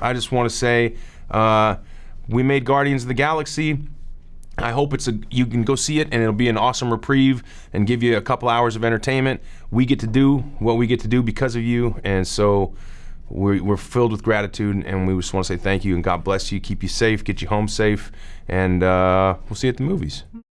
I just want to say uh, we made Guardians of the Galaxy. I hope it's a you can go see it and it'll be an awesome reprieve and give you a couple hours of entertainment. We get to do what we get to do because of you, and so we're, we're filled with gratitude. And we just want to say thank you and God bless you, keep you safe, get you home safe, and uh, we'll see you at the movies.